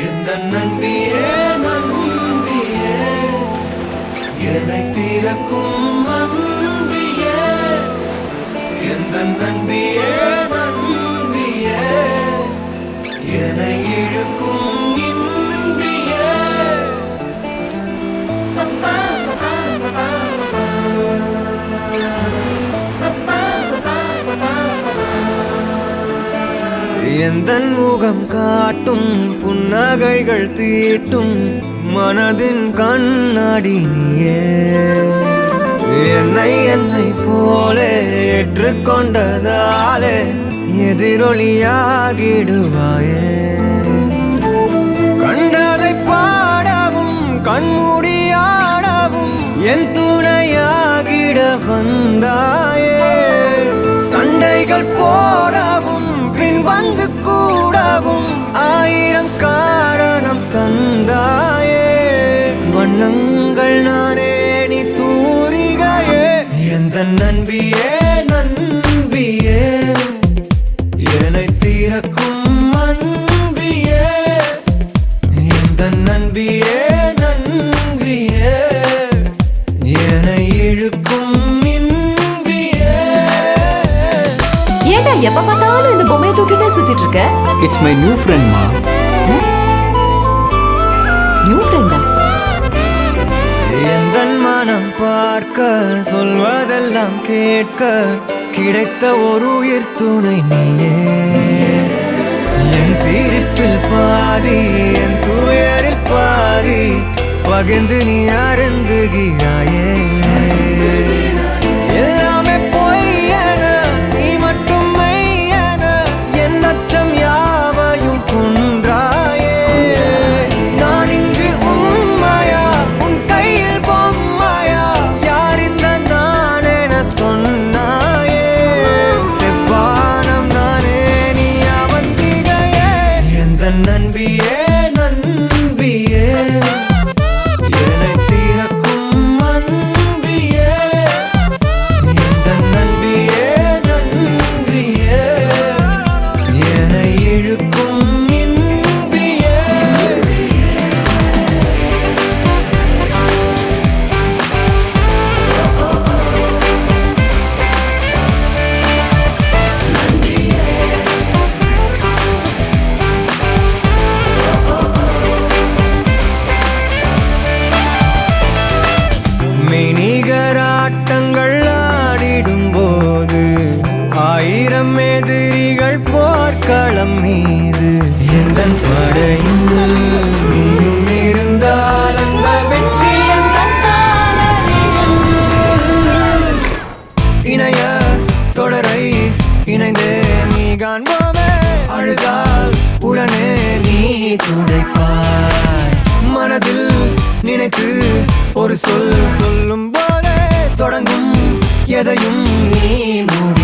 எந்த நம்பியே நம்பியே என்னை தீரக்கும் அன்பியே எந்த நம்பியே எந்தன் முகம் காட்டும் புன்னகைகள் தீட்டும் மனதின் கண்ணாடி நீயே. என்னை என்னை போலே ஏற்றுக்கொண்டதாலே எதிரொலியாகிடுவாயே. கண்டதை பாடவும் கண்மூடியாடவும் என் துணையா நண்பியே என்னை தீரக்கும் அன்பியே எந்த நண்பியே நண்பியே என்னை இழுக்கும் ஏன்டா எப்ப பார்த்தாலும் இந்த பொம்மையை தூக்கிட்டே சுத்திட்டு இருக்க? இட்ஸ் மை நியூ ஃப்ரெண்ட்மா நியூ ஃப்ரெண்டா எந்தன் மனம் பார்க்க சொல்வதெல்லாம் கேட்க கிடைத்த ஒரு உயிர் துணை நீயே. என் சிரிப்பில் பாதி என் துயரில் பாதி பகிர்ந்து நீ அருந்துகிறாயே. துடைப்பாய். மனதில் நினைத்து ஒரு சொல் சொல்லும் போதே தொடங்கும் எதையும் நீ மூடி